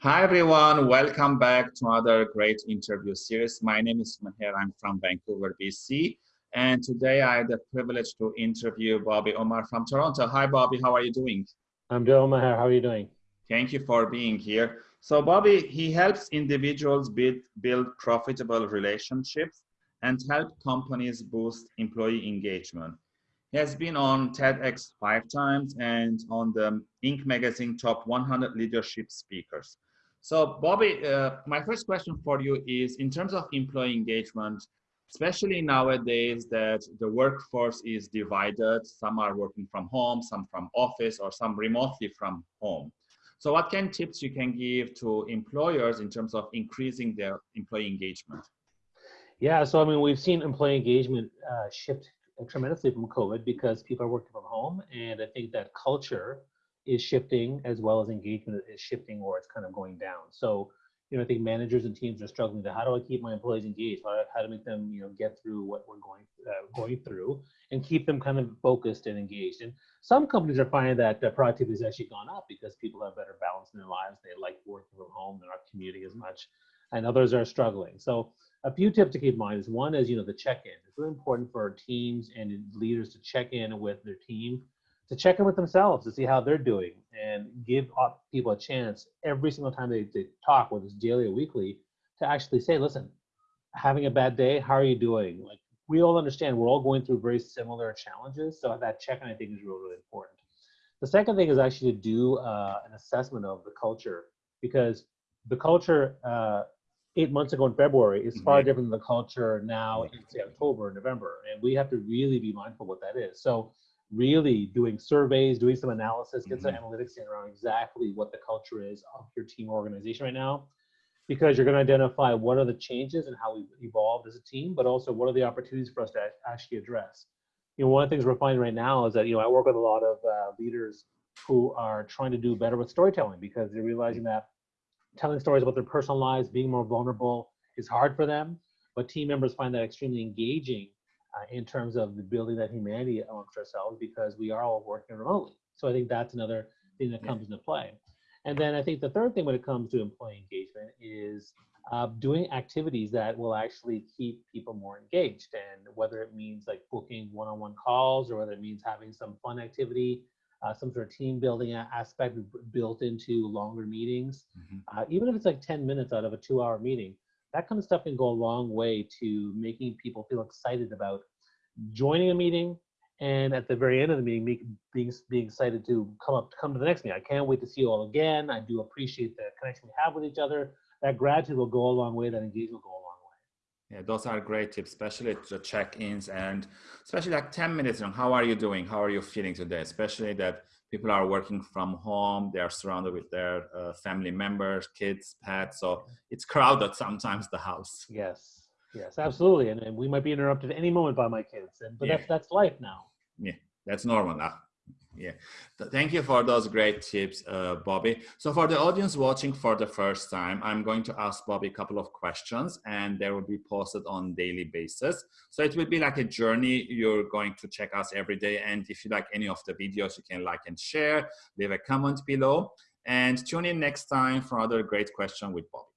Hi everyone, welcome back to another great interview series. My name is Maher, I'm from Vancouver, BC. And today I had the privilege to interview Bobby Umar from Toronto. Hi Bobby, how are you doing? I'm doing Maher, how are you doing? Thank you for being here. So Bobby, he helps individuals build, build profitable relationships and help companies boost employee engagement. Has been on TEDx five times and on the Inc. magazine top 100 leadership speakers. So Bobby, uh, my first question for you is in terms of employee engagement, especially nowadays that the workforce is divided, some are working from home, some from office, or some remotely from home. So what kind of tips you can give to employers in terms of increasing their employee engagement? Yeah, so I mean, we've seen employee engagement uh, shift tremendously from COVID because people are working from home. And I think that culture is shifting as well as engagement is shifting or it's kind of going down. So, you know, I think managers and teams are struggling to how do I keep my employees engaged? How, how to make them, you know, get through what we're going uh, going through and keep them kind of focused and engaged. And some companies are finding that productivity has actually gone up because people have better balance in their lives. They like working from home. They're not commuting as much. And others are struggling. So a few tips to keep in mind is one is, you know, the check-in. It's really important for teams and leaders to check in with their team to check in with themselves to see how they're doing and give people a chance every single time they, they talk, whether it's daily or weekly, to actually say, listen, having a bad day, how are you doing? Like we all understand we're all going through very similar challenges. So that check-in I think is really, really important. The second thing is actually to do uh, an assessment of the culture because the culture uh, eight months ago in February is far mm-hmm. different than the culture now in say October, November. And we have to really be mindful what that is. So really doing surveys, doing some analysis, get some mm-hmm. analytics in around exactly what the culture is of your team organization right now. Because you're going to identify what are the changes and how we've evolved as a team, but also what are the opportunities for us to actually address. You know, one of the things we're finding right now is that, you know, I work with a lot of uh, leaders who are trying to do better with storytelling because they're realizing that telling stories about their personal lives, being more vulnerable is hard for them, but team members find that extremely engaging uh, in terms of the building that humanity amongst ourselves because we are all working remotely. So I think that's another thing that comes into play. And then I think the third thing when it comes to employee engagement is uh, doing activities that will actually keep people more engaged. And whether it means like booking one-on-one calls or whether it means having some fun activity, uh, some sort of team building aspect built into longer meetings, mm-hmm. uh, even if it's like 10 minutes out of a two hour meeting, that kind of stuff can go a long way to making people feel excited about joining a meeting and at the very end of the meeting make, being being excited to come up come to the next meeting. I can't wait to see you all again. I do appreciate the connection we have with each other. That gratitude will go a long way. That engagement will go a long way yeah those are great tips especially the check-ins and especially like 10 minutes on how are you doing? How are you feeling today? Especially that people are working from home they are surrounded with their uh, family members kids pets so it's crowded sometimes the house. Yes yes absolutely and, and we might be interrupted any moment by my kids and but yeah. that's that's life now. Yeah that's normal now yeah. Thank you for those great tips uh, bobby. So for the audience watching for the first time i'm going to ask bobby a couple of questions and they will be posted on daily basis. So it will be like a journey you're going to check us every day and if you like any of the videos you can like and share. Leave a comment below. And tune in next time for another great question with bobby